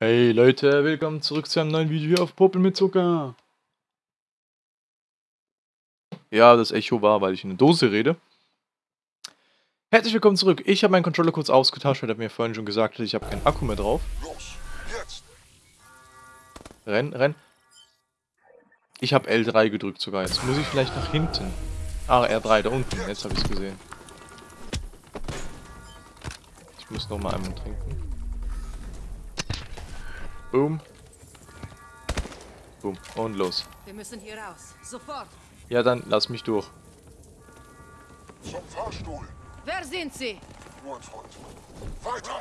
Hey Leute, willkommen zurück zu einem neuen Video hier auf Popel mit Zucker. Ja, das Echo war, weil ich in eine Dose rede. Herzlich willkommen zurück. Ich habe meinen Controller kurz ausgetauscht, weil er mir vorhin schon gesagt hat, ich habe keinen Akku mehr drauf. Renn, renn. Ich habe L3 gedrückt sogar. Jetzt muss ich vielleicht nach hinten. Ah, R3, da unten. Jetzt habe ich es gesehen. Ich muss noch mal einmal trinken. Boom. Boom. Und los. Wir müssen hier raus. Sofort. Ja, dann lass mich durch. Zum Fahrstuhl! Wer sind Sie? Nur ein Freund. Weiter!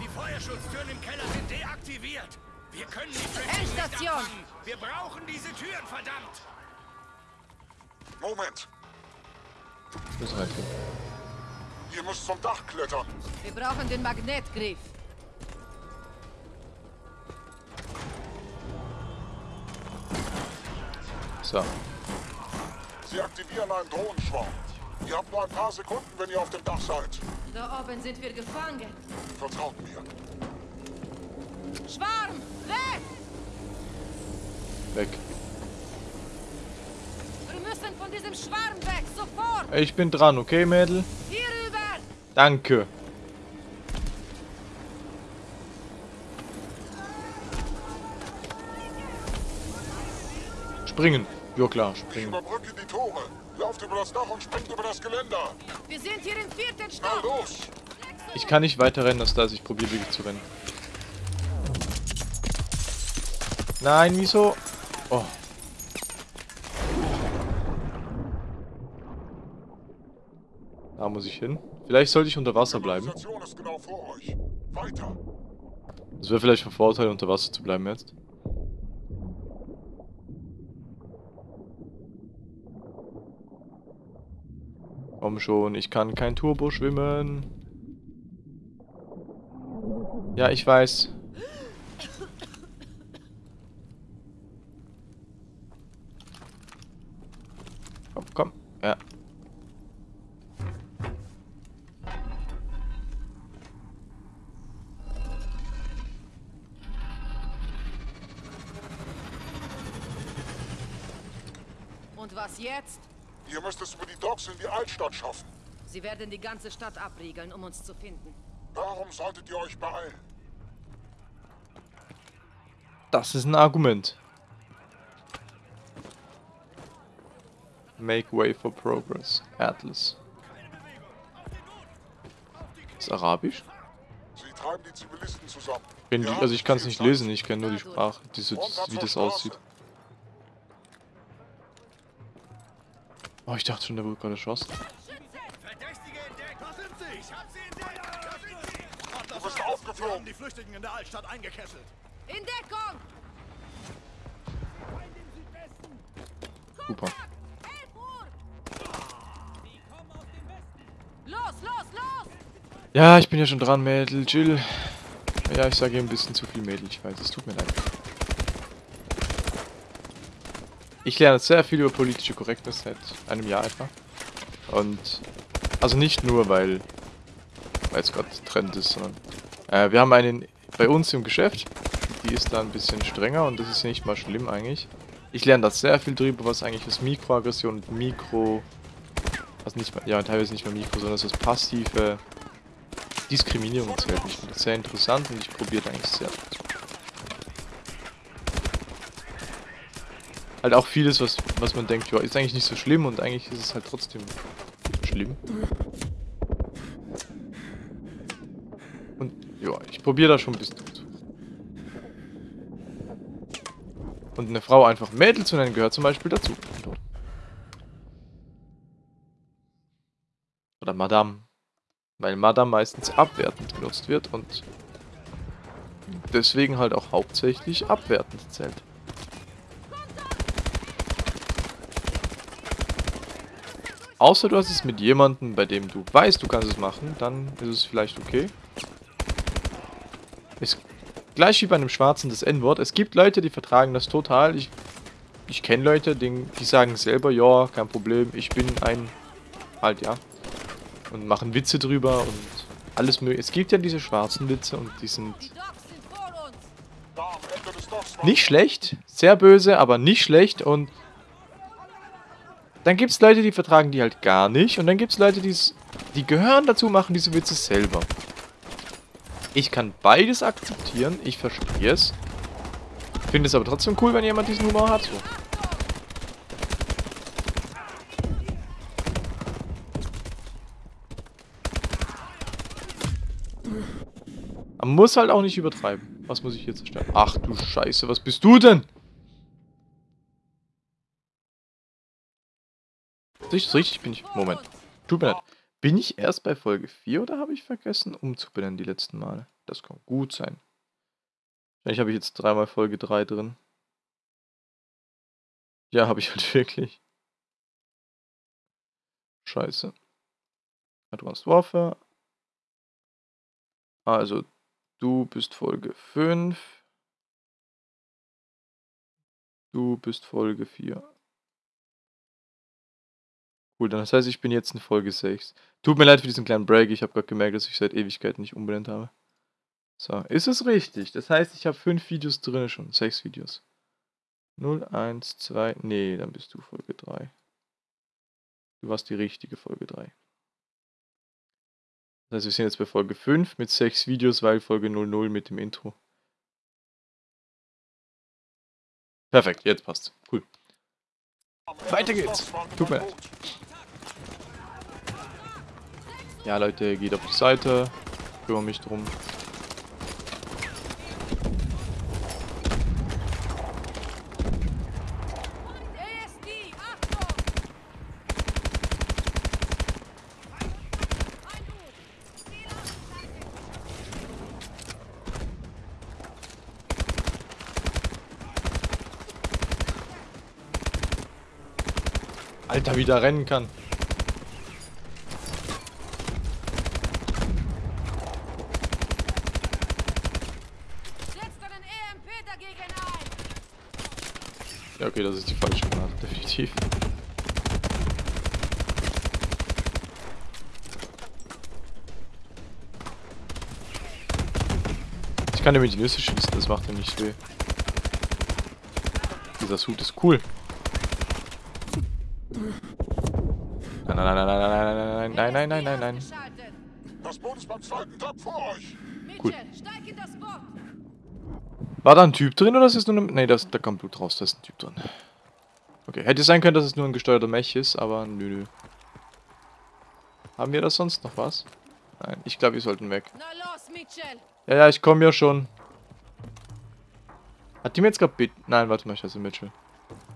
Die Feuerschutztüren im Keller sind deaktiviert. Wir können die Tür nicht Endstation. abfangen. Wir brauchen diese Türen, verdammt. Moment! Ich muss reingehen. Ihr müsst zum Dach klettern! Wir brauchen den Magnetgriff. So. Sie aktivieren einen Drohnenschwarm. Ihr habt nur ein paar Sekunden, wenn ihr auf dem Dach seid. Da oben sind wir gefangen. Vertraut mir. Schwarm! Weg! Weg. Wir müssen von diesem Schwarm weg. Sofort! Ich bin dran, okay, Mädel? Hier rüber! Danke. Springen. Ja klar, Ich springen. überbrücke die Tore. Lauft über das Dach und springt über das Geländer. Wir sind hier im vierten Na Stock. los! Ich kann nicht weiter rennen, als dass ich probiere wirklich zu rennen. Nein, wieso? Oh. Da muss ich hin. Vielleicht sollte ich unter Wasser bleiben. Ist genau! Es wäre vielleicht von Vorteil, unter Wasser zu bleiben jetzt. Komm schon, ich kann kein Turbo schwimmen. Ja, ich weiß. Komm, komm. Ja. Und was jetzt? Ihr müsst es über die Docks in die Altstadt schaffen. Sie werden die ganze Stadt abriegeln, um uns zu finden. Darum solltet ihr euch beeilen. Das ist ein Argument. Make way for progress. Atlas. Ist Arabisch? Sie treiben die Zivilisten zusammen. Die, also ich kann es nicht lesen, ich kenne nur die Sprache, diese, wie das aussieht. Oh, ich dachte schon, der wurde gerade erschossen. Sind sie. Du bist aufgeflogen. die Flüchtigen in der Altstadt eingekesselt. In Deckung! Super. 11 Uhr! Los, los, los! Ja, ich bin ja schon dran, Mädel, chill. Ja, ich sage hier ein bisschen zu viel Mädel, ich weiß, es tut mir leid. Ich lerne sehr viel über politische Korrektness seit einem Jahr etwa. Und, also nicht nur, weil, es gerade Trend ist, sondern, äh, wir haben einen bei uns im Geschäft, die ist da ein bisschen strenger und das ist nicht mal schlimm eigentlich. Ich lerne da sehr viel drüber, was eigentlich das Mikroaggression und Mikro, also nicht mal, ja, teilweise nicht mal Mikro, sondern das passive Diskriminierung zählt. Ich finde das sehr interessant und ich probiere eigentlich sehr. Halt auch vieles, was, was man denkt, ja, ist eigentlich nicht so schlimm und eigentlich ist es halt trotzdem schlimm. Und ja, ich probiere da schon ein bisschen gut. Und eine Frau einfach Mädel zu nennen gehört zum Beispiel dazu. Oder Madame. Weil Madame meistens abwertend genutzt wird und deswegen halt auch hauptsächlich abwertend zählt. Außer du hast es mit jemandem, bei dem du weißt, du kannst es machen, dann ist es vielleicht okay. Ist gleich wie bei einem Schwarzen das N-Wort. Es gibt Leute, die vertragen das total. Ich, ich kenne Leute, die, die sagen selber, ja, kein Problem, ich bin ein... Halt, ja. Und machen Witze drüber und alles mögliche. Es gibt ja diese schwarzen Witze und die sind Nicht schlecht, sehr böse, aber nicht schlecht und dann gibt es Leute, die vertragen die halt gar nicht und dann gibt es Leute, die's, die gehören dazu, machen diese Witze selber. Ich kann beides akzeptieren, ich verstehe es. Finde es aber trotzdem cool, wenn jemand diesen Humor hat. So. Man muss halt auch nicht übertreiben. Was muss ich hier zerstören? Ach du Scheiße, was bist du denn? Richtig, richtig bin ich. Moment. Tut mir leid. Bin ich erst bei Folge 4 oder habe ich vergessen umzubenennen die letzten Male? Das kann gut sein. Wahrscheinlich habe ich jetzt dreimal Folge 3 drin. Ja, habe ich halt wirklich. Scheiße. Advanced Warfare. Also, du bist Folge 5. Du bist Folge 4. Cool, dann das heißt, ich bin jetzt in Folge 6. Tut mir leid für diesen kleinen Break, ich habe gerade gemerkt, dass ich seit Ewigkeiten nicht umbenannt habe. So, ist es richtig? Das heißt, ich habe 5 Videos drin schon, 6 Videos. 0, 1, 2, nee, dann bist du Folge 3. Du warst die richtige Folge 3. Das heißt, wir sind jetzt bei Folge 5 mit 6 Videos, weil Folge 00 mit dem Intro. Perfekt, jetzt passt. Cool. Weiter geht's. Tut mir leid. Ja, Leute, geht auf die Seite. Kümmere mich drum. Alter, wie der rennen kann. Setzt einen EMP dagegen ein! Ja, okay, das ist die falsche Granate, definitiv. Ich kann nämlich die Nüsse schießen, das macht ja nicht weh. Dieser Suit ist cool. Nein, nein, nein, nein, nein, nein, nein, nein, nein, nein, nein. Ausgeschaltet. Das Boot ist beim zweiten Dock vor euch. Cool. Mitchell, steig in das Boot! War da ein Typ drin oder ist es nur ein... Ne, das, da kommt Blut raus, da ist ein Typ drin. Okay, hätte sein können, dass es nur ein gesteuerter Mech ist, aber nö, nö. Haben wir da sonst noch was? Nein, ich glaube, wir sollten weg. Na los, Mitchell! Ja, ja, ich komme ja schon. Hat die mir jetzt gerade Bit... Nein, warte mal, ich heiße Mitchell.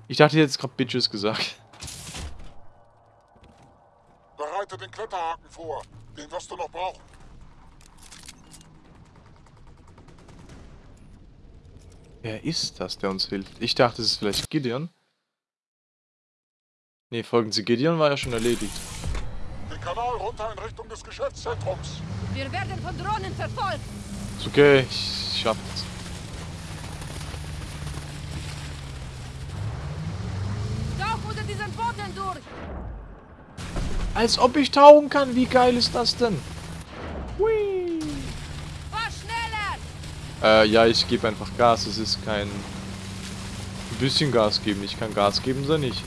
Ich dachte, die hat jetzt gerade Bitches gesagt. Bereite den Kletterhaken vor. Den wirst du noch brauchen. Wer ist das, der uns hilft? Ich dachte, es ist vielleicht Gideon. Ne, folgen Sie Gideon war ja schon erledigt. Den Kanal runter in Richtung des Geschäftszentrums. Wir werden von Drohnen verfolgt! Ist okay, ich schaff das. Tauch unter diesen Booten durch! Als ob ich tauchen kann, wie geil ist das denn? Äh, ja, ich gebe einfach Gas. Es ist kein... Ein bisschen Gas geben. Ich kann Gas geben, so nicht.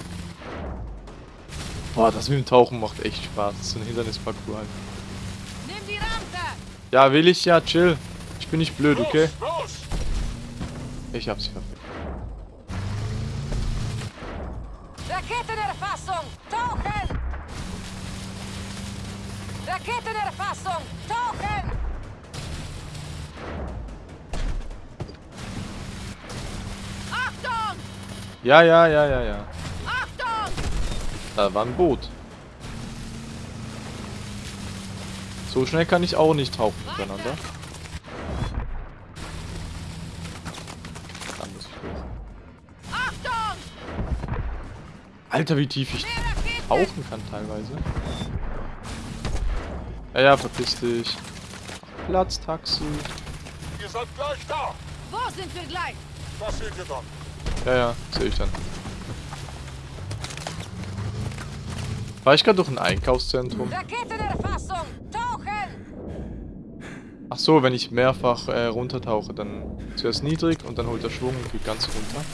Boah, das mit dem Tauchen macht echt Spaß. Das ist so ein Hindernisparcours halt. Nimm die Rampe! Ja, will ich ja, chill. Ich bin nicht blöd, okay? Los, los! Ich hab's perfekt. Raketenerfassung! Tauchen! Raketenerfassung! Tauchen! Ja, ja, ja, ja, ja. Achtung! Da war ein Boot. So schnell kann ich auch nicht tauchen miteinander. Dann muss ich los. Achtung! Alter, wie tief ich tauchen kann teilweise. Ja, ja, verpiss dich. Platztaxi. Ihr seid gleich da. Wo sind wir gleich? Das seht ihr dann. Ja, ja, sehe ich dann. War ich gerade durch ein Einkaufszentrum? Raketenerfassung! Tauchen! Ach so, wenn ich mehrfach äh, runtertauche, dann zuerst niedrig und dann holt er Schwung und geht ganz runter.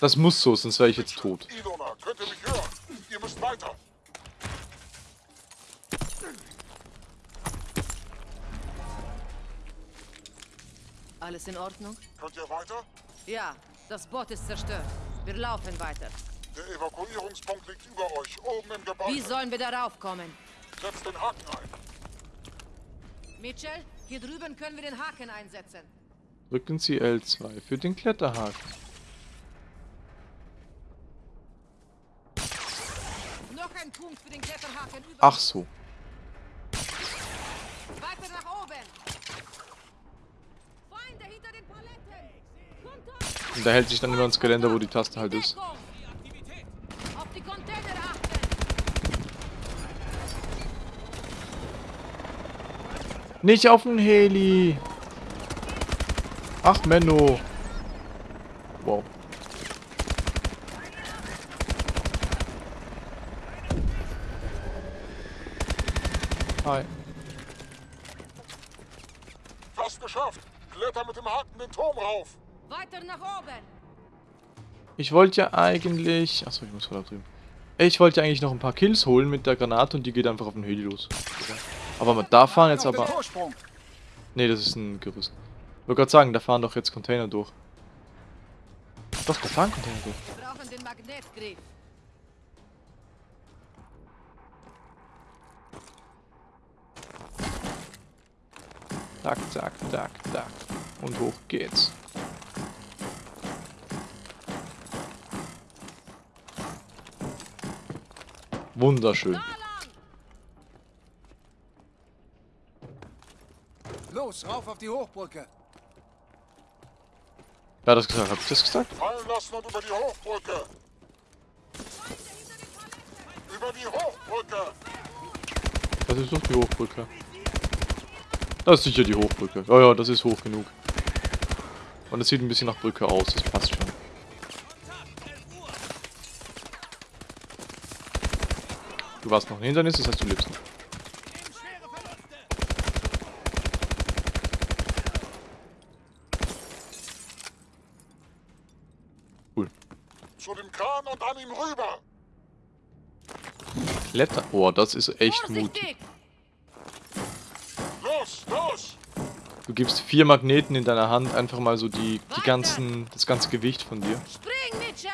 Das muss so, sonst wäre ich jetzt tot. Alles in Ordnung? Könnt ihr weiter? Ja, das Boot ist zerstört. Wir laufen weiter. Der Evakuierungspunkt liegt über euch, oben im Gebäude. Wie sollen wir darauf kommen? Setzt den Haken ein. Mitchell, hier drüben können wir den Haken einsetzen. Drücken Sie L2 für den Kletterhaken. Noch ein Punkt für den Kletterhaken über. Ach so. Weiter nach oben. Und da hält sich dann immer ans Geländer, wo die Taste halt ist. Nicht auf den Heli! Ach, Menno! Wow. Hi. Fast geschafft. Kletter mit dem Haken den Turm rauf. Weiter nach oben. Ich wollte ja eigentlich... Achso, ich muss voll da drüben. Ich wollte ja eigentlich noch ein paar Kills holen mit der Granate und die geht einfach auf den Heli los. Aber da fahren jetzt aber... Nee, das ist ein Gerüst. Ich wollte gerade sagen, da fahren doch jetzt Container durch. Doch, da fahren Container durch. Wir brauchen den Magnetgriff. Zack, zack, zack, zack. Und hoch geht's. Wunderschön. Los, rauf auf die Hochbrücke. Wer hat das gesagt? Hab ich das gesagt? Fallen lassen und über die Hochbrücke. Über die Hochbrücke. Das ist doch die Hochbrücke. Das ist sicher die Hochbrücke. Ja, ja, das ist hoch genug. Und es sieht ein bisschen nach Brücke aus, das passt schon. Du warst noch ein Hindernis, das heißt du lebst noch. Cool. Zu dem Kran und an ihm rüber. Kletter. Oh, das ist echt mutig. Vorsichtig. Los, los. Du gibst vier Magneten in deiner Hand, einfach mal so die, die ganzen, das ganze Gewicht von dir. Spring, Mitchell.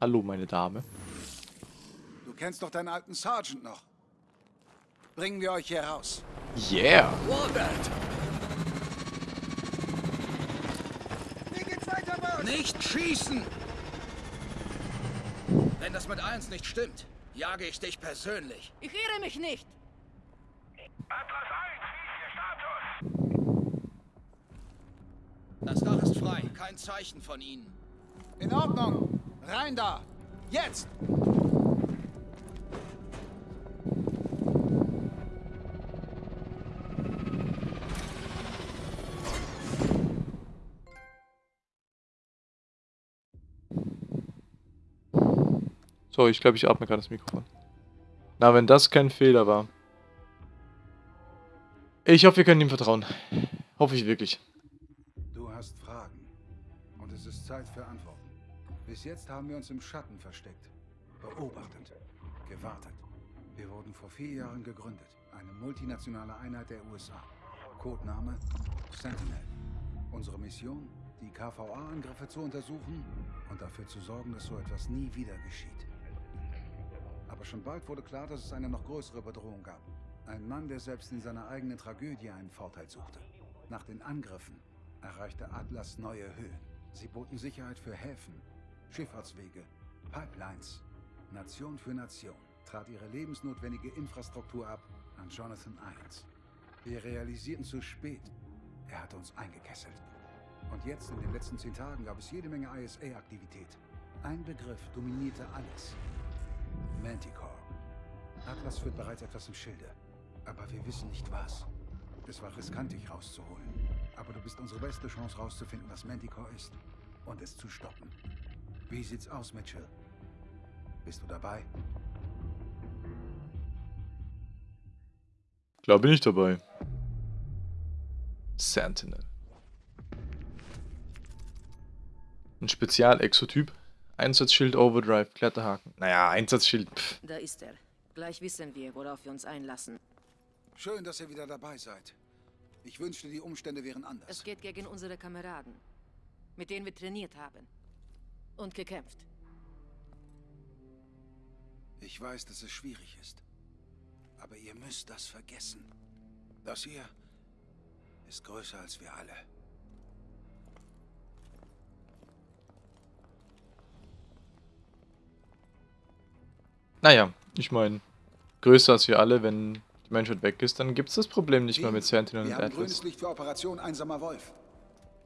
Hallo, meine Dame. Du kennst doch deinen alten Sergeant noch. Bringen wir euch hier raus. Yeah! Robert! Wie geht's weiter, Boss? Nicht schießen! Wenn das mit eins nicht stimmt, jage ich dich persönlich. Ich irre mich nicht. Atlas 1, wie ist Ihr Status? Das Dach ist frei, kein Zeichen von ihnen. In Ordnung. Rein da. Jetzt. So, ich glaube, ich atme gerade das Mikrofon. Na, wenn das kein Fehler war. Ich hoffe, wir können ihm vertrauen. Hoffe ich wirklich. Du hast Fragen. Und es ist Zeit für Antworten. Bis jetzt haben wir uns im Schatten versteckt. Beobachtet. Gewartet. Wir wurden vor vier Jahren gegründet. Eine multinationale Einheit der USA. Codename Sentinel. Unsere Mission? Die KVA-Angriffe zu untersuchen und dafür zu sorgen, dass so etwas nie wieder geschieht. Aber schon bald wurde klar, dass es eine noch größere Bedrohung gab. Ein Mann, der selbst in seiner eigenen Tragödie einen Vorteil suchte. Nach den Angriffen erreichte Atlas neue Höhen. Sie boten Sicherheit für Häfen, Schifffahrtswege, Pipelines. Nation für Nation trat ihre lebensnotwendige Infrastruktur ab an Jonathan Irons. Wir realisierten zu spät, er hatte uns eingekesselt. Und jetzt, in den letzten zehn Tagen, gab es jede Menge ISA-Aktivität. Ein Begriff dominierte alles. Manticore. Atlas führt bereits etwas im Schilde. Aber wir wissen nicht was. Es war riskant, dich rauszuholen. Aber du bist unsere beste Chance rauszufinden, was Manticore ist. Und es zu stoppen. Wie sieht's aus, Mitchell? Bist du dabei? Glaube nicht dabei. Sentinel. Ein Spezial-Exotyp. Einsatzschild Overdrive, Kletterhaken. Naja, Einsatzschild. Pff. Da ist er. Gleich wissen wir, worauf wir uns einlassen. Schön, dass ihr wieder dabei seid. Ich wünschte, die Umstände wären anders. Es geht gegen unsere Kameraden, mit denen wir trainiert haben. Und gekämpft. Ich weiß, dass es schwierig ist. Aber ihr müsst das vergessen. Das hier ist größer als wir alle. Naja, ich meine, größer als wir alle, wenn die Menschheit weg ist, dann gibt es das Problem nicht mehr mit Sentinel wir und haben grünes Atlas. Licht für Operation Einsamer Wolf.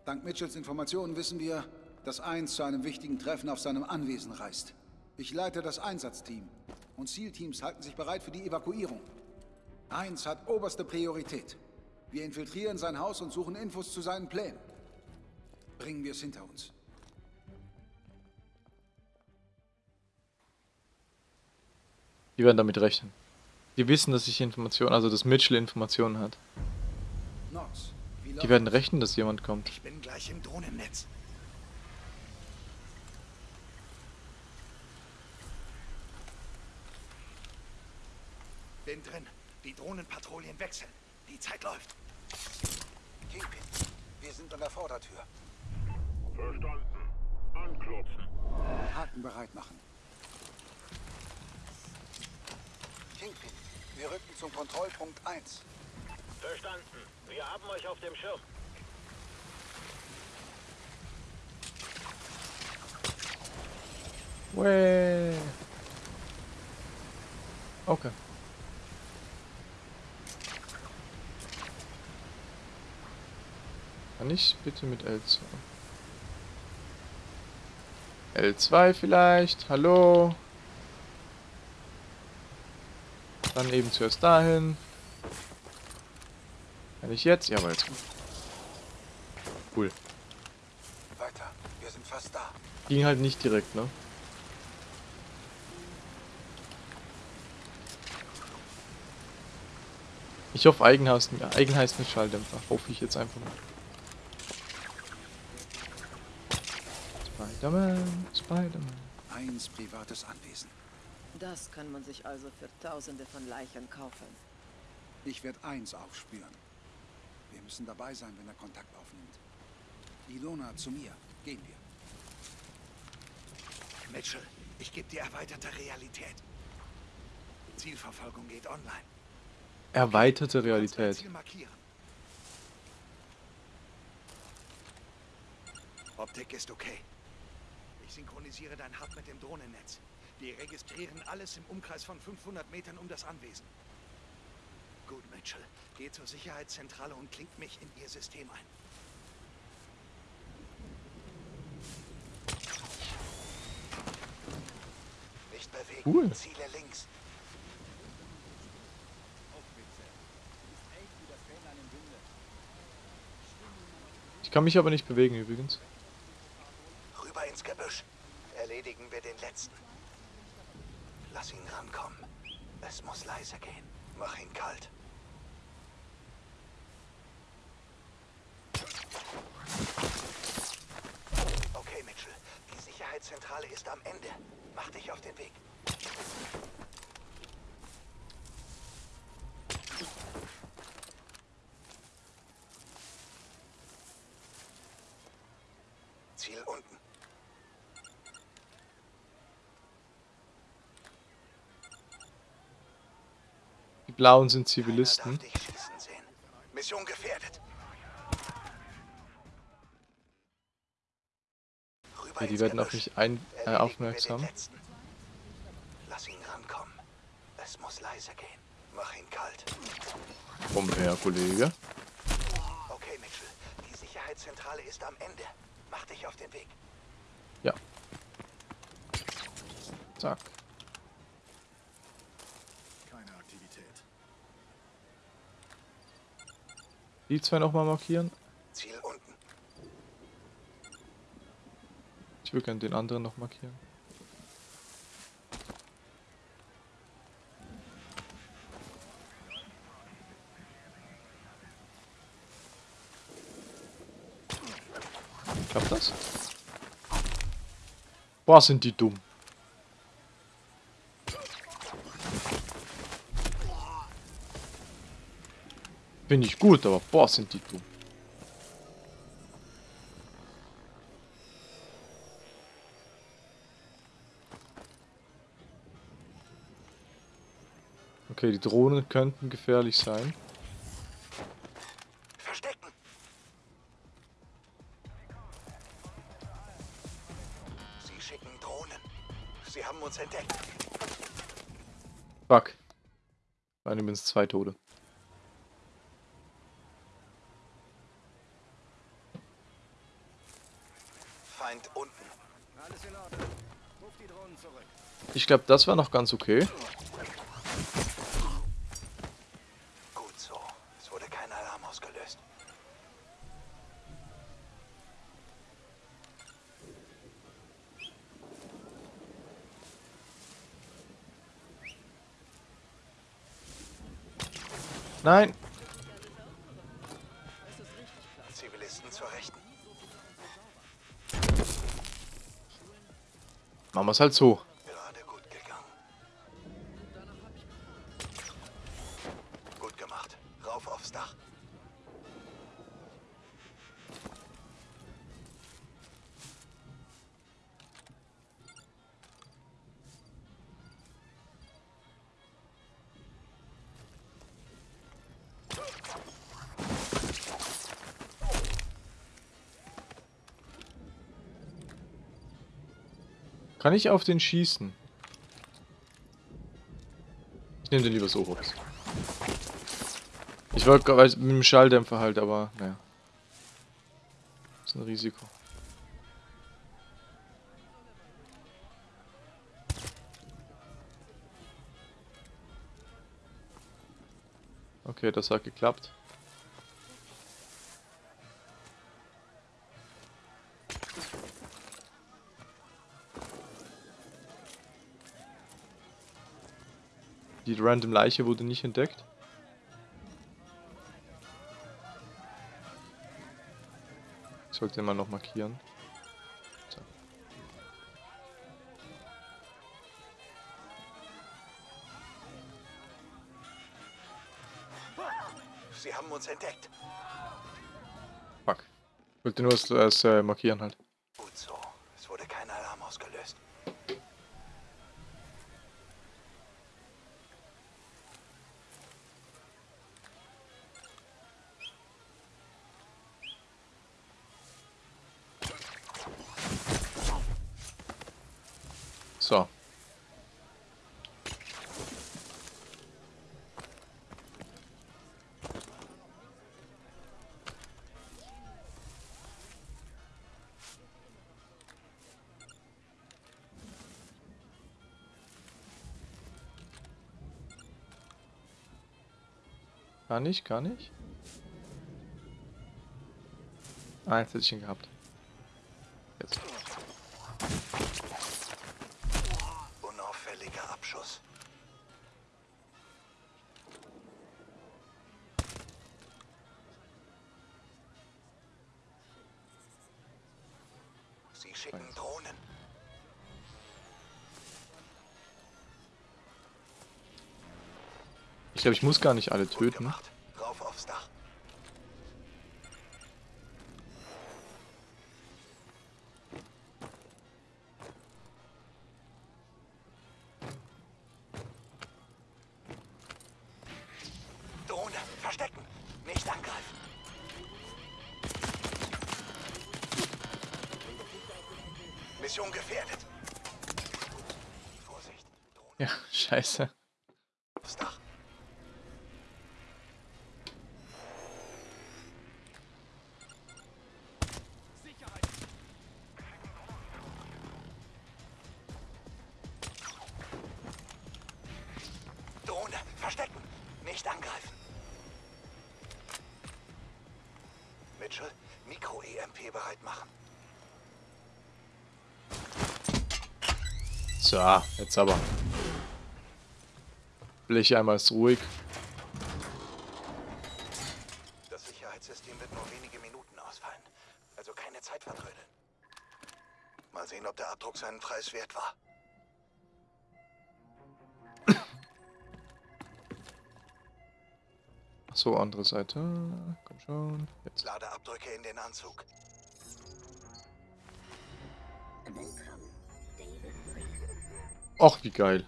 Dank Mitchells Informationen wissen wir, dass Eins zu einem wichtigen Treffen auf seinem Anwesen reist. Ich leite das Einsatzteam und Zielteams halten sich bereit für die Evakuierung. Eins hat oberste Priorität. Wir infiltrieren sein Haus und suchen Infos zu seinen Plänen. Bringen wir es hinter uns. Die werden damit rechnen. Die wissen, dass ich Informationen, also dass Mitchell Informationen hat. Die werden rechnen, dass jemand kommt. Ich bin gleich im Drohnennetz. Bin drin. Die Drohnenpatrouillen wechseln. Die Zeit läuft. Kingpin, wir sind an der Vordertür. Verstanden. Anklopfen. Haken bereit machen. Kingpin, wir rücken zum Kontrollpunkt 1. Verstanden. Wir haben euch auf dem Schirm. Way. Okay. Kann ich bitte mit L2? L2 vielleicht? Hallo? Dann eben zuerst dahin. Kann ich jetzt? Jawohl, jetzt. Cool. Weiter, wir sind fast da. Ging halt nicht direkt, ne? Ich hoffe, Eigen heißt, Eigen heißt mit Schalldämpfer. Hoffe ich jetzt einfach mal. Spider-Man, Spider-Man. Eins privates Anwesen. Das kann man sich also für Tausende von Leichen kaufen. Ich werde eins aufspüren. Wir müssen dabei sein, wenn er Kontakt aufnimmt. Ilona, zu mir. Gehen wir. Mitchell, ich gebe dir erweiterte Realität. Zielverfolgung geht online. Erweiterte Realität. Ziel markieren. Optik ist okay. Ich synchronisiere dein Hub mit dem Drohnennetz. Wir registrieren alles im Umkreis von 500 Metern um das Anwesen. Gut, Mitchell. Geh zur Sicherheitszentrale und klingt mich in ihr System ein. Nicht bewegen. Cool. Ziele links. Ich kann mich aber nicht bewegen übrigens. Ins Gebüsch. Erledigen wir den letzten. Lass ihn rankommen. Es muss leise gehen. Mach ihn kalt. Okay, Mitchell. Die Sicherheitszentrale ist am Ende. Mach dich auf den Weg. Ziel unten. Die Blauen sind Zivilisten. Mission gefährdet. Ja, die werden auf mich ein, äh, aufmerksam. Lass ihn rankommen. Es muss leise gehen. Mach ihn kalt. Komm her, Kollege. Okay, Mitchell. Die Sicherheitszentrale ist am Ende. Mach dich auf den Weg. Ja. Zack. Die zwei nochmal markieren. Ziel unten. Ich würde gerne den anderen noch markieren. Klappt das? Boah, sind die dumm. Bin ich gut, aber boah, sind die dumm. Okay, die Drohnen könnten gefährlich sein. Verstecken. Sie schicken Drohnen. Sie haben uns entdeckt. Fuck. Waren übrigens zwei Tode. Feind unten. Alles in Ordnung. Ruf die Drohnen zurück. Ich glaube, das war noch ganz okay. Gut so. Es wurde kein Alarm ausgelöst. Nein. Wir es halt so. Kann ich auf den schießen? Ich nehme den lieber so hops. Ich wollte mit dem Schalldämpfer halt, aber naja. Ist ein Risiko. Okay, das hat geklappt. Die random Leiche wurde nicht entdeckt. Ich sollte mal noch markieren. So. Sie haben uns entdeckt. Fuck. Ich wollte nur das, das äh, markieren halt. Ich, kann ich? Ah, jetzt hätte ich ihn gehabt. Jetzt. Unauffälliger Abschuss. Sie schicken Drohnen. Ich glaube, ich muss gar nicht alle Gut töten. gemacht. So, jetzt aber. Blech einmal ist ruhig. Das Sicherheitssystem wird nur wenige Minuten ausfallen. Also keine Zeit vertrödeln. Mal sehen, ob der Abdruck seinen Preis wert war. So, andere Seite. Komm schon. Jetzt. Lade Abdrücke in den Anzug. Och, wie geil.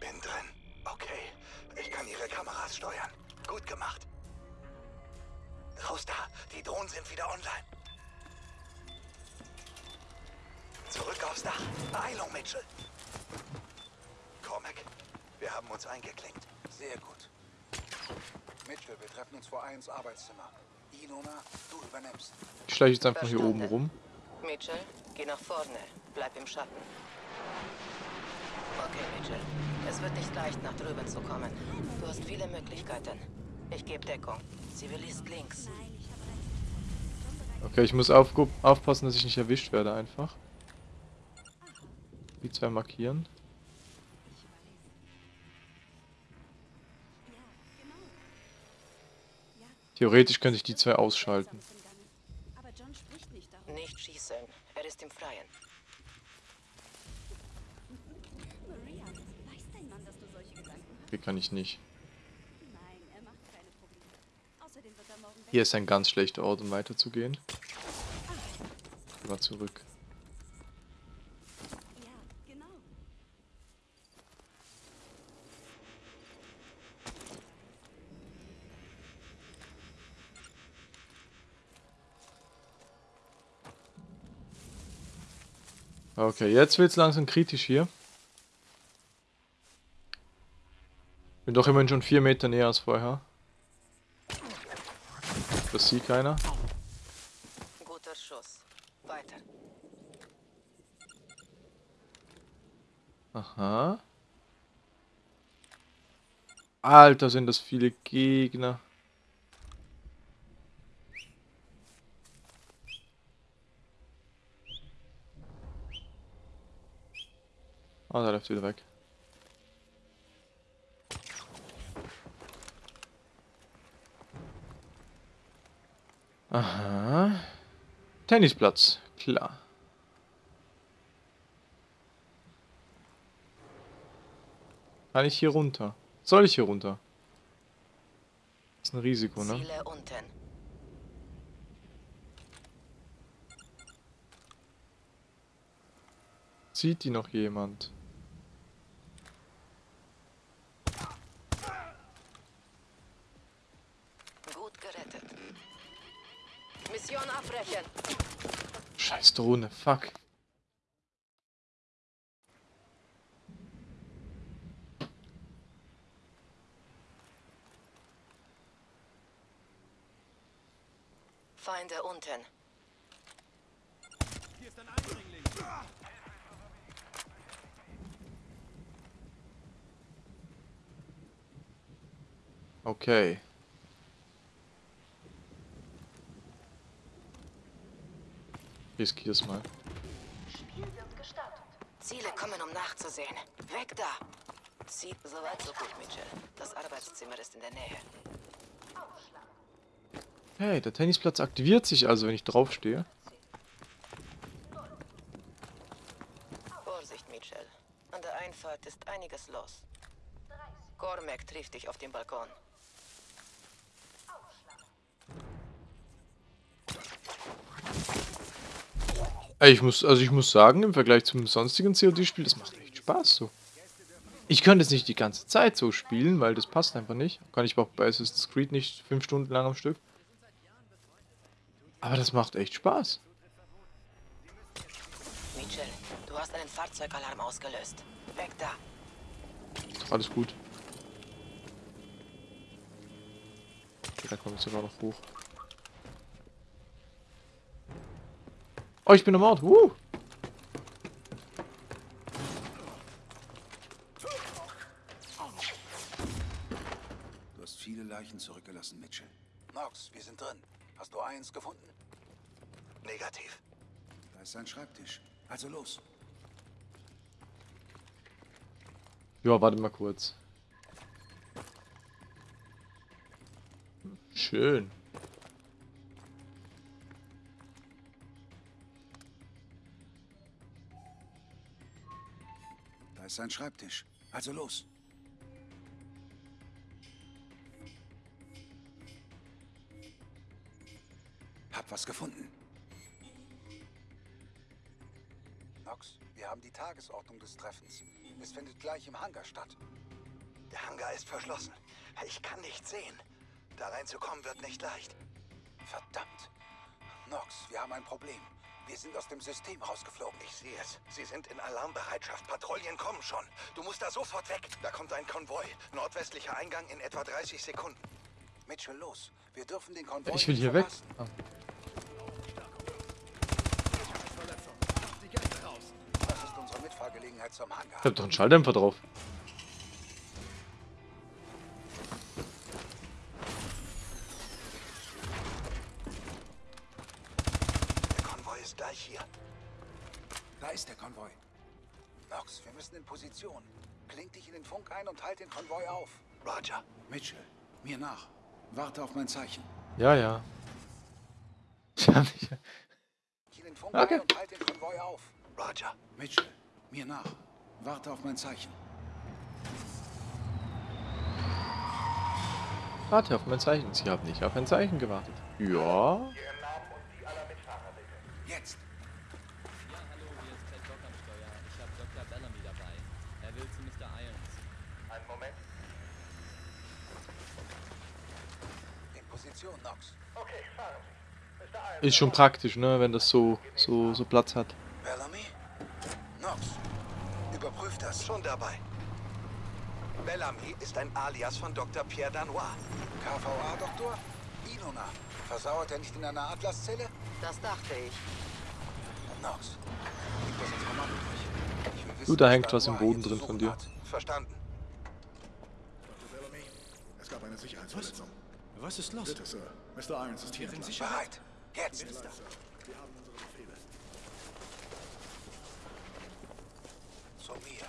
Bin drin. Okay. Ich kann Ihre Kameras steuern. Gut gemacht. Raus da. Die Drohnen sind wieder online. Zurück aufs Dach. Beeilung, Mitchell. Cormac, wir haben uns eingeklinkt. Sehr gut. Mitchell, wir treffen uns vor eins Arbeitszimmer. Ilona, du übernimmst. Ich schleiche jetzt einfach hier Verstanden. oben rum. Mitchell, geh nach vorne. Bleib im Schatten. Okay, Mitchell. Es wird nicht leicht, nach drüben zu kommen. Du hast viele Möglichkeiten. Ich gebe Deckung. Zivilist links. Okay, ich muss auf, aufpassen, dass ich nicht erwischt werde einfach. Die zwei markieren. Theoretisch könnte ich die zwei ausschalten. Nicht schießen. Er ist im Freien. Hier kann ich nicht. Er er. Hier ist ein ganz schlechter Ort, um weiterzugehen. Geh mal zurück. Genau. Okay, jetzt wird's langsam kritisch hier. Bin doch immerhin schon vier Meter näher als vorher. Das sieht keiner. Guter Schuss. Weiter. Aha. Alter, sind das viele Gegner. Ah, der läuft wieder weg. Aha. Tennisplatz, klar. Kann ich hier runter? Soll ich hier runter? ist ein Risiko, ne? Ziele unten. Sieht die noch jemand? Gut gerettet. Mission abbrechen. Scheiß Drohne, fuck. Feinde unten. Okay. Riskier's mal. Ziele kommen, um nachzusehen. Weg da! Sieht soweit so gut, Mitchell. Das Arbeitszimmer ist in der Nähe. Hey, der Tennisplatz aktiviert sich also, wenn ich draufstehe. Vorsicht, Mitchell. An der Einfahrt ist einiges los. Cormac trifft dich auf dem Balkon. Ich muss, also ich muss sagen, im Vergleich zum sonstigen COD-Spiel, das macht echt Spaß so. Ich könnte es nicht die ganze Zeit so spielen, weil das passt einfach nicht. Kann ich auch bei Assassin's Creed nicht fünf Stunden lang am Stück. Aber das macht echt Spaß. Mitchell, du hast einen Fahrzeugalarm ausgelöst. Weg da! Ist doch alles gut. Okay, da kommt es sogar noch hoch. Oh, ich bin am Ort. Uh. Du hast viele Leichen zurückgelassen, Mitchell. Nox, wir sind drin. Hast du eins gefunden? Negativ. Da ist sein Schreibtisch. Also los. Ja, warte mal kurz. Schön. Ist sein Schreibtisch. Also los. Hab was gefunden. Nox, wir haben die Tagesordnung des Treffens. Es findet gleich im Hangar statt. Der Hangar ist verschlossen. Ich kann nicht sehen. Da reinzukommen wird nicht leicht. Verdammt. Nox, wir haben ein Problem. Wir sind aus dem System rausgeflogen. Ich sehe es. Sie sind in Alarmbereitschaft. Patrouillen kommen schon. Du musst da sofort weg. Da kommt ein Konvoi. Nordwestlicher Eingang in etwa 30 Sekunden. Mitchell, los. Wir dürfen den Konvoi Ich will hier weg. Ah. Das ist unsere Mitfahrgelegenheit zum Hangar. Ich hab doch einen Schalldämpfer drauf. Konvoi auf. Roger. Mitchell, mir nach. Warte auf mein Zeichen. Ja, ja. In den Funk Okay. und halt den Konvoi auf. Roger. Mitchell, mir nach. Warte auf mein Zeichen. Warte auf mein Zeichen. Sie haben nicht auf ein Zeichen gewartet. Ja. Jetzt. Ja, hallo, hier ist Ted Dock am Steuer. Ich habe Dr. Bellamy dabei. Er will zu Mr. Irons. Einen Moment. In Position, Nox. Okay, fahren Sie. Ist schon praktisch, ne, wenn das so, so, so Platz hat. Bellamy? Nox, überprüf das. Schon dabei. Bellamy ist ein Alias von Dr. Pierre Danois. KVA-Doktor? Inona. Versauert er nicht in einer Atlaszelle? Das dachte ich. Nox, gib das ins Kommando durch. Ich will wissen, Du, da was hängt was im Boden drin von dir. hat. Verstanden. Dr. Bellamy, es gab eine Sicherheitsverletzung. Was ist los? Bitte, Sir. Mr. Irons ist hier. Sind. Sie Bereit. Jetzt. Wir haben unsere Befehle. Zu mir.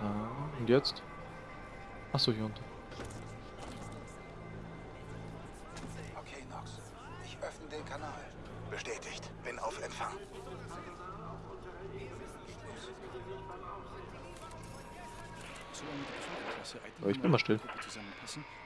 Aha. Und jetzt? Achso, hier unten. Aber ich bin mal still.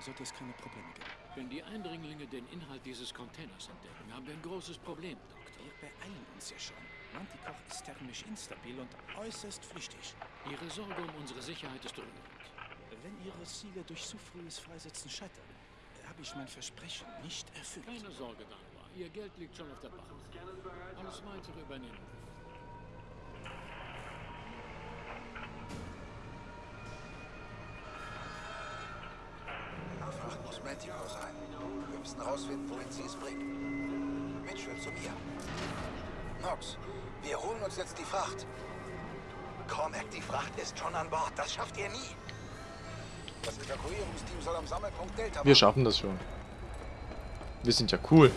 Sollte es keine Probleme geben. Wenn die Eindringlinge den Inhalt dieses Containers entdecken, haben wir ein großes Problem, Doktor. Wir beeilen uns ja schon. Manticore ist thermisch instabil und äußerst flüchtig. Ihre Sorge um unsere Sicherheit ist rührend. Wenn Ihre Ziele durch zu frühes Freisetzen scheitern, habe ich mein Versprechen nicht erfüllt. Keine Sorge, Danwa. Ihr Geld liegt schon auf der Bank. Alles weitere übernehmen Manticore sein. Wir müssen rausfinden, wohin sie es bringt. Mitchell, zu mir. Nox, wir holen uns jetzt die Fracht. Cormac, die Fracht ist schon an Bord. Das schafft ihr nie. Das Evakuierungsteam soll am Sammelpunkt Delta Wir schaffen das schon. Wir sind ja cool.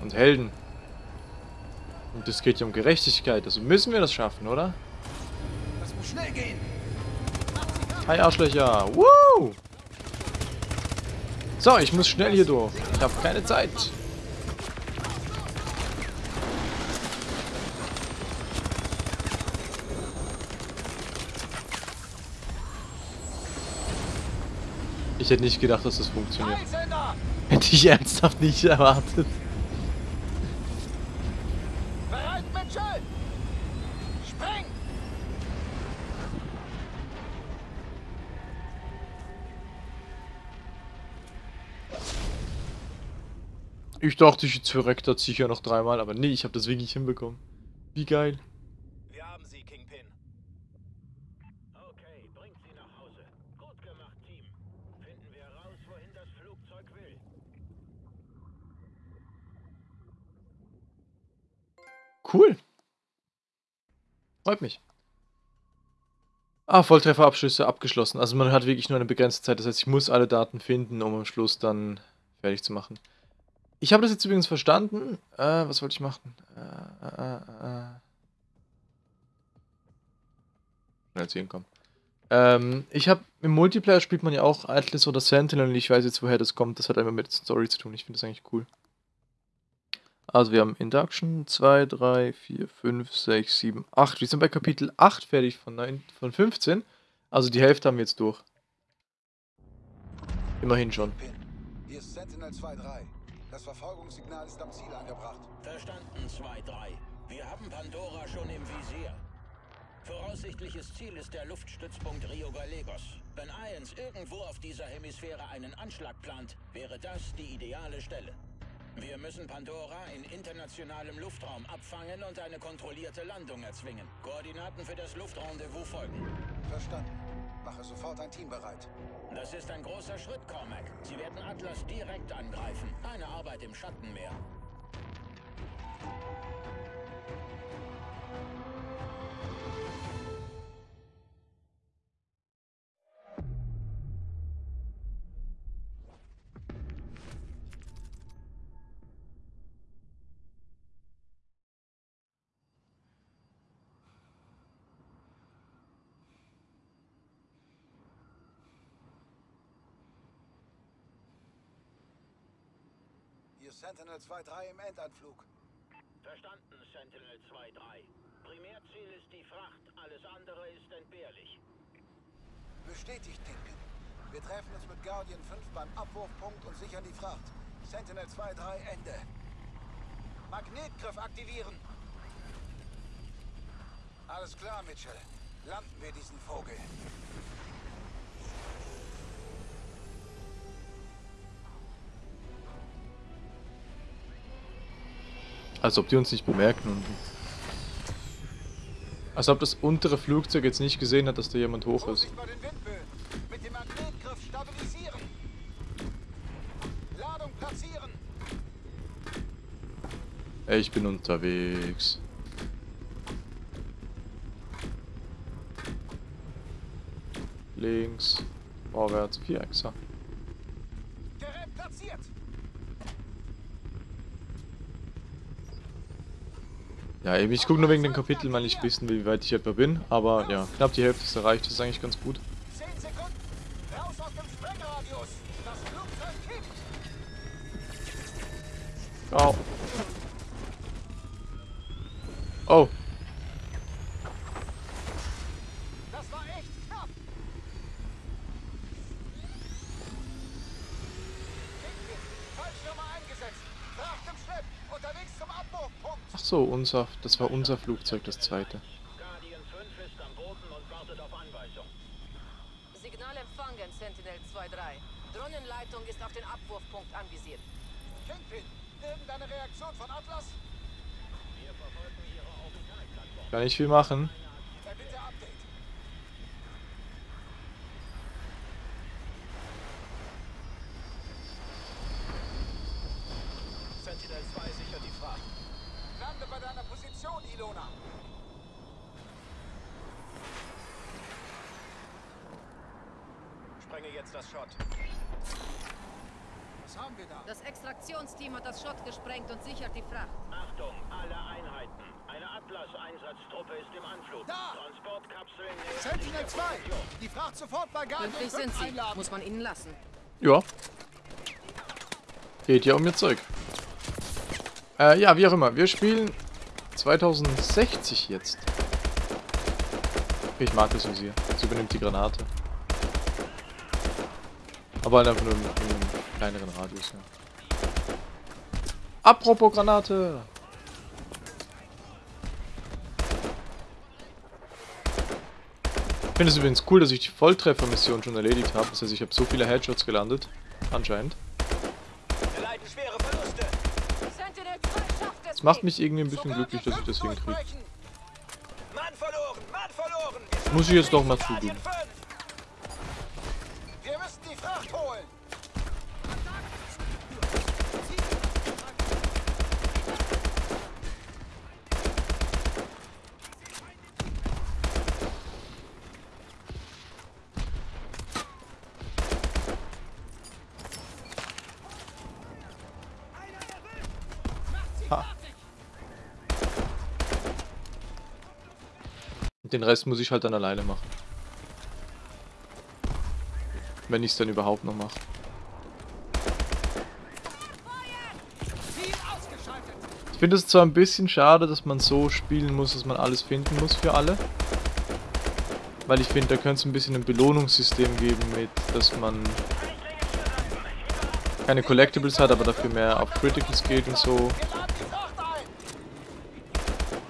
Und Helden. Und es geht ja um Gerechtigkeit. Also müssen wir das schaffen, oder? Das muss schnell gehen. Hi Arschlöcher. Woo! So, ich muss schnell hier durch. Ich habe keine Zeit. Ich hätte nicht gedacht, dass das funktioniert. Hätte ich ernsthaft nicht erwartet. Ich dachte, ich verreckt das sicher noch dreimal, aber nee, ich habe das wirklich hinbekommen. Wie geil. Wir haben sie, Kingpin. Okay, bringt sie nach Hause. Gut gemacht, Team. Finden wir raus, wohin das Flugzeug will. Cool. Freut mich. Ah, Volltrefferabschlüsse abgeschlossen. Also man hat wirklich nur eine begrenzte Zeit. Das heißt, ich muss alle Daten finden, um am Schluss dann fertig zu machen. Ich habe das jetzt übrigens verstanden. Äh, was wollte ich machen? Äh, äh, äh. äh. Schnell zu kommen. Ähm, ich habe im Multiplayer spielt man ja auch Atlas oder Sentinel und ich weiß jetzt, woher das kommt. Das hat einfach mit Story zu tun. Ich finde das eigentlich cool. Also wir haben Induction 2, 3, 4, 5, 6, 7, 8. Wir sind bei Kapitel 8 fertig von, 9, von 15. Also die Hälfte haben wir jetzt durch. Immerhin schon. Hier ist Sentinel 2-3. Das Verfolgungssignal ist am Ziel angebracht. Verstanden, 2-3. Wir haben Pandora schon im Visier. Voraussichtliches Ziel ist der Luftstützpunkt Rio Gallegos. Wenn Ions irgendwo auf dieser Hemisphäre einen Anschlag plant, wäre das die ideale Stelle. Wir müssen Pandora in internationalem Luftraum abfangen und eine kontrollierte Landung erzwingen. Koordinaten für das Luftrendezvous folgen. Verstanden. Mache sofort ein Team bereit. Das ist ein großer Schritt, Cormac. Sie werden Atlas direkt angreifen. Keine Arbeit im Schatten Sentinel 2-3 im Endanflug. Verstanden, Sentinel 2-3. Primärziel ist die Fracht, alles andere ist entbehrlich. Bestätigt, Kingpin. Wir treffen uns mit Guardian 5 beim Abwurfpunkt und sichern die Fracht. Sentinel 2-3, Ende. Magnetgriff aktivieren. Alles klar, Mitchell. Landen wir diesen Vogel. Als ob die uns nicht bemerken. Als ob das untere Flugzeug jetzt nicht gesehen hat, dass da jemand hoch ist. Ich bin unterwegs. Links, vorwärts, Vierachser. Ja, eben, ich gucke nur wegen den Kapiteln mal nicht wissen, wie weit ich etwa bin. Aber ja, knapp die Hälfte ist erreicht, das ist eigentlich ganz gut. Oh. Oh. so, unser, das war unser Flugzeug, das zweite. Signal empfangen, Sentinel 2-3. Drohnenleitung ist auf den Abwurfpunkt anvisiert. Kingpin, irgendeine Reaktion von Atlas? Kann ich viel machen. Jetzt das Schott. Was haben wir da? Das Extraktionsteam hat das Schott gesprengt und sichert die Fracht. Achtung, alle Einheiten. Eine Atlas-Einsatztruppe ist im Anflug. Da! Transportkapseln Sentinel 2! Die Fracht sofort bei Guardian Pünktlich sind sie. Einladen. Muss man ihnen lassen. Ja. Geht ja um ihr Zeug. Äh, ja, wie auch immer. Wir spielen 2060 jetzt. Ich mag das Visier. Jetzt übernimmt die Granate. Aber halt einfach nur im, im kleineren Radius, ja. Apropos Granate! Ich finde es übrigens cool, dass ich die Volltreffer-Mission schon erledigt habe. Das heißt, ich habe so viele Headshots gelandet. Anscheinend. Das macht mich irgendwie ein bisschen glücklich, dass ich das hinkriege. Muss ich jetzt doch mal zugeben. Den Rest muss ich halt dann alleine machen. Wenn ich es dann überhaupt noch mache. Ich finde es zwar ein bisschen schade, dass man so spielen muss, dass man alles finden muss für alle. Weil ich finde, da könnte es ein bisschen ein Belohnungssystem geben mit, dass man keine Collectibles hat, aber dafür mehr auf Criticals geht und so.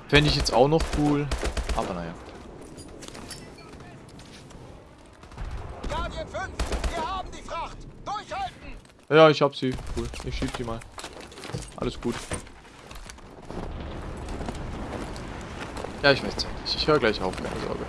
Fände ich jetzt auch noch cool, aber naja. Guardian 5, wir haben die Fracht. Durchhalten! Ja, ich hab sie. Cool. Ich schieb die mal. Alles gut. Ja, ich weiß nicht. Ich höre gleich auf, keine Sorge.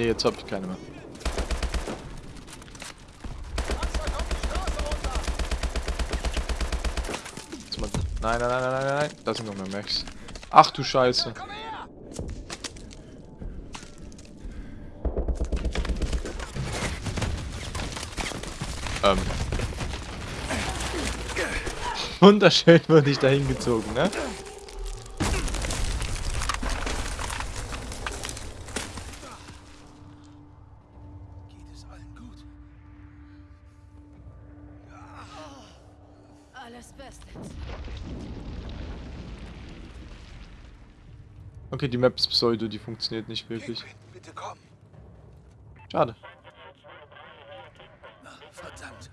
Ne, jetzt habe ich keine mehr. Nein, nein, nein, nein, nein, nein. Da sind noch mehr Mechs. Ach du Scheiße. Ähm. Wunderschön wurde ich da hingezogen, ne? Okay, die Map ist Pseudo, die funktioniert nicht wirklich. Bitte komm. Schade. Verdammt.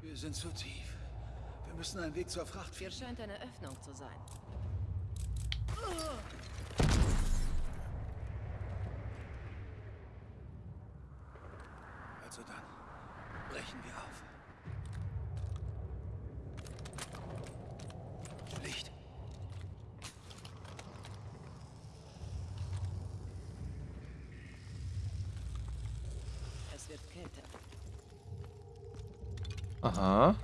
Wir sind zu tief. Wir müssen einen Weg zur Fracht Hier finden. scheint eine Öffnung zu sein. Also dann, brechen wir auf. Licht. Es wird kälter. Aha.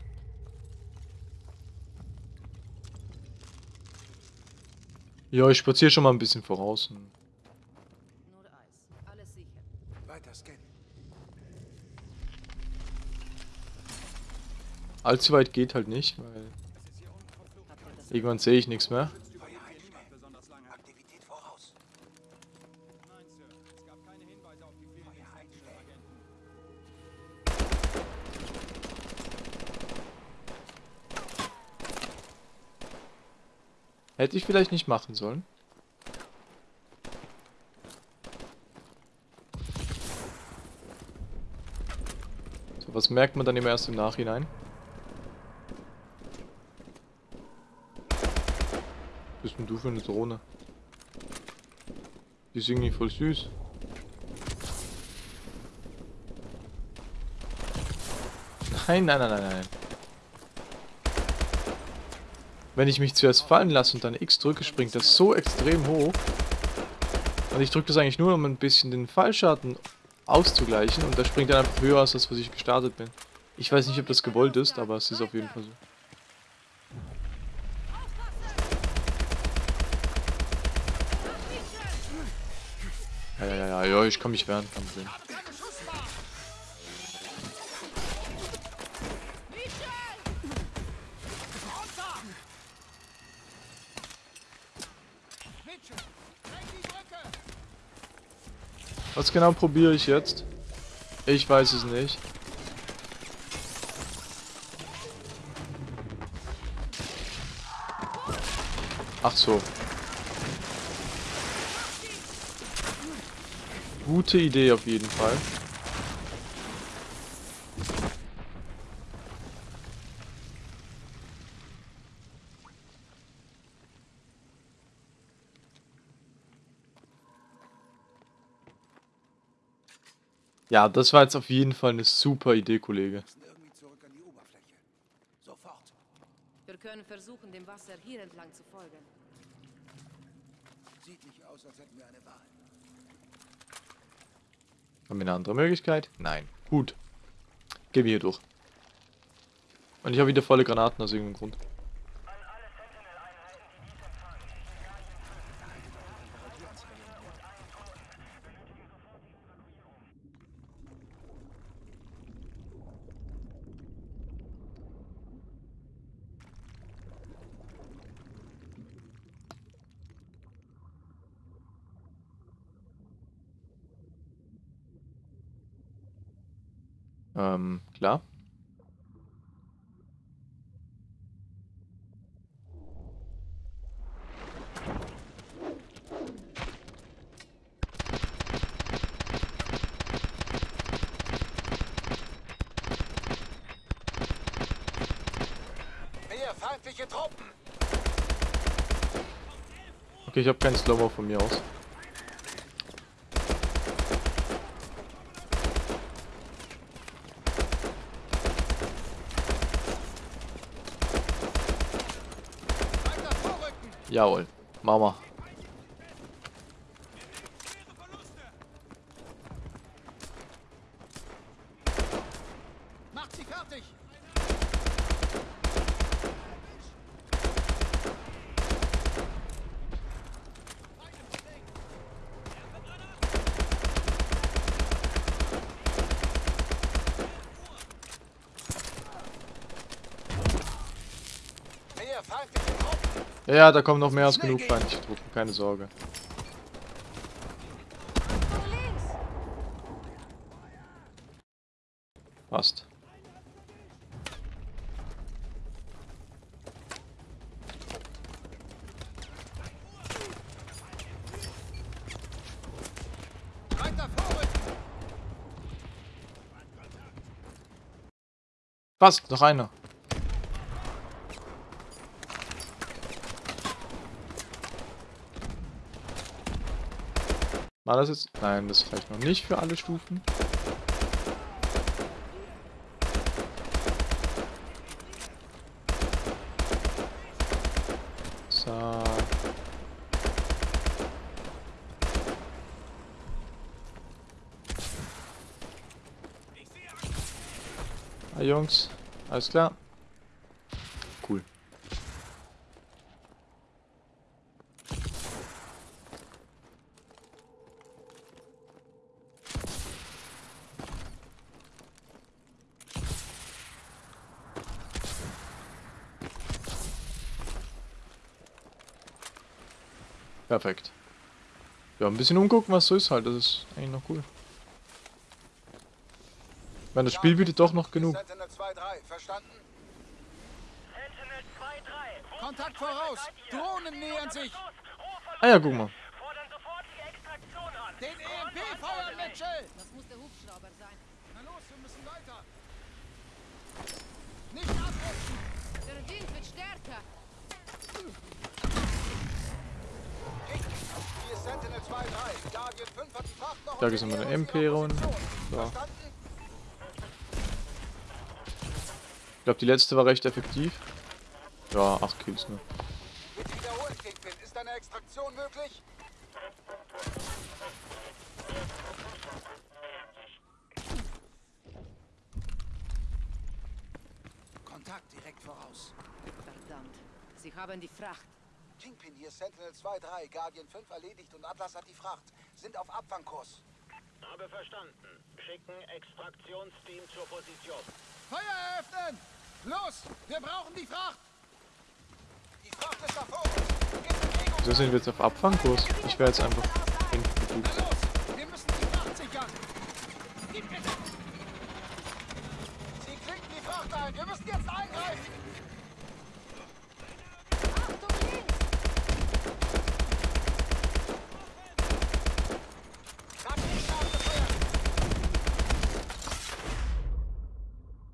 Ja, ich spaziere schon mal ein bisschen voraus. Nur Eis. Alles sicher. Weiter scannen. Allzu weit geht halt nicht, weil irgendwann sehe ich nichts mehr. Hätte ich vielleicht nicht machen sollen. So, was merkt man dann immer erst im Nachhinein? Was bist denn du für eine Drohne? Die ist irgendwie voll süß. Nein, nein, nein, nein, nein. Wenn ich mich zuerst fallen lasse und dann X drücke, springt das so extrem hoch. Und ich drücke das eigentlich nur, um ein bisschen den Fallschaden auszugleichen. Und da springt dann einfach höher als das, was ich gestartet bin. Ich weiß nicht, ob das gewollt ist, aber es ist auf jeden Fall so. Ja, ja, ja, ja, ich kann mich wehren, kein Problem. Was genau probiere ich jetzt? Ich weiß es nicht. Ach so. Gute Idee auf jeden Fall. Ja, das war jetzt auf jeden Fall eine super Idee, Kollege. Irgendwie zurück an die Oberfläche. Sofort. Wir können versuchen, dem Wasser hier entlang zu folgen. Sieht nicht aus, als hätten wir eine Wahl. Haben wir eine andere Möglichkeit? Nein. Gut. Gehen wir hier durch. Und ich habe wieder volle Granaten aus irgendeinem Grund. Ähm, klar. Mehr feindliche Truppen! Okay, ich habe keinen Slow-Mo von mir aus. Jawohl. Mama. Macht sie fertig! Mehr feindliche Truppen! Ja, da kommen noch mehr als genug feindliche keine Sorge. Passt. Passt, noch einer. Das jetzt? Nein, das reicht noch nicht für alle Stufen. So. Ah, Jungs, alles klar. Cool. Perfekt. Ja, ein bisschen umgucken, was so ist halt. Das ist eigentlich noch cool. Ich meine, das Spiel bietet doch noch genug. Sentinel 2-3, verstanden? Kontakt voraus! Drohnen nähern sich! Ah ja, guck mal. Den EMP feuern, Mitchell! Das muss der Hubschrauber sein. Na los, wir müssen weiter! Nicht abrutschen! Der Wind wird stärker. Noch Da ist nochmal eine MP-Run. So. Ich glaube, die letzte war recht effektiv. Ja, 8 Kills nur. Ist eine Extraktion möglich? Kontakt direkt voraus. Verdammt. Sie haben die Fracht. Kingpin, hier Sentinel 2-3. Guardian 5 erledigt und Atlas hat die Fracht. Sind auf Abfangkurs. Habe verstanden. Schicken Extraktionsteam zur Position. Feuer eröffnen! Los! Wir brauchen die Fracht! Die Fracht ist da vor uns! In Bewegung! Wieso sind wir jetzt auf Abfangkurs? Ich wäre jetzt einfach los! Wir müssen die Fracht sichern! Sie klinken die Fracht ein! Wir müssen jetzt eingreifen! Achtung links! Raketen abgefeuert!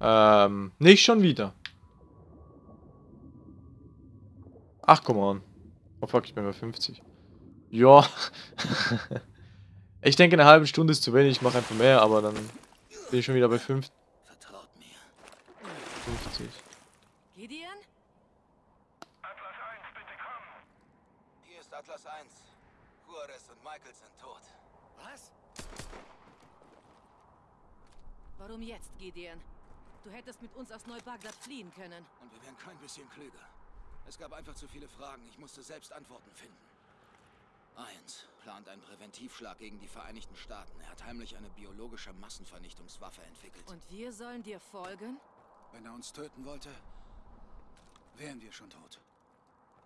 Ähm, nicht schon wieder. Ach, come on. Oh fuck, ich bin bei 50. Ja. ich denke, eine halbe Stunde ist zu wenig. Ich mache einfach mehr, aber dann bin ich schon wieder bei 5 Vertraut mir. 50. Gideon? Hier ist Atlas 1. Juarez und Michael sind tot. Was? Warum jetzt, Gideon? Du hättest mit uns aus Neubagdad fliehen können. Und wir wären kein bisschen klüger. Es gab einfach zu viele Fragen. Ich musste selbst Antworten finden. Eins plant einen Präventivschlag gegen die Vereinigten Staaten. Er hat heimlich eine biologische Massenvernichtungswaffe entwickelt. Und wir sollen dir folgen? Wenn er uns töten wollte, wären wir schon tot.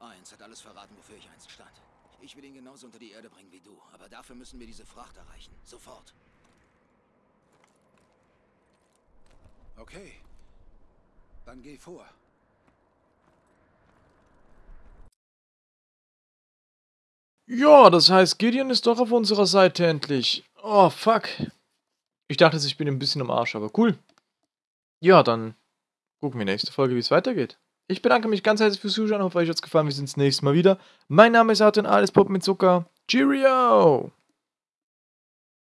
Eins hat alles verraten, wofür ich einst stand. Ich will ihn genauso unter die Erde bringen wie du. Aber dafür müssen wir diese Fracht erreichen. Sofort. Okay. Dann geh vor. Ja, das heißt, Gideon ist doch auf unserer Seite endlich. Oh, fuck. Ich dachte, ich bin ein bisschen am Arsch, aber cool. Ja, dann gucken wir nächste Folge, wie es weitergeht. Ich bedanke mich ganz herzlich fürs Zuschauen, hoffe euch hat es gefallen, wir sehen uns nächstes Mal wieder. Mein Name ist Arten, alles Pop mit Zucker. Cheerio!